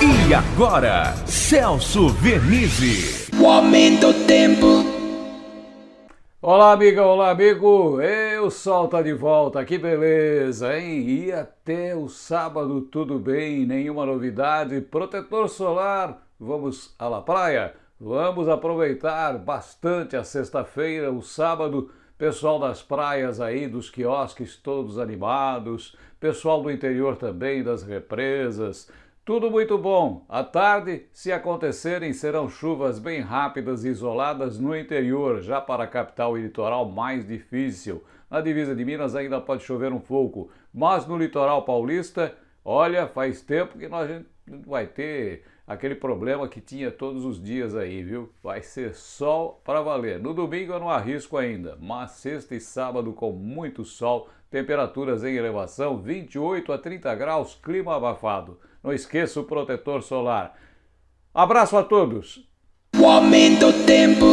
E agora, Celso Vernizzi. O aumento do tempo. Olá, amiga, olá, amigo. Eu sol tá de volta, que beleza, hein? E até o sábado tudo bem, nenhuma novidade. Protetor solar, vamos à la praia? Vamos aproveitar bastante a sexta-feira, o sábado. Pessoal das praias aí, dos quiosques todos animados, pessoal do interior também, das represas, tudo muito bom. À tarde, se acontecerem, serão chuvas bem rápidas e isoladas no interior, já para a capital e litoral mais difícil. Na divisa de Minas ainda pode chover um pouco, mas no litoral paulista, olha, faz tempo que nós vai ter aquele problema que tinha todos os dias aí, viu? Vai ser sol para valer. No domingo eu não arrisco ainda, mas sexta e sábado com muito sol, temperaturas em elevação, 28 a 30 graus, clima abafado. Não esqueça o protetor solar. Abraço a todos! O aumento tempo.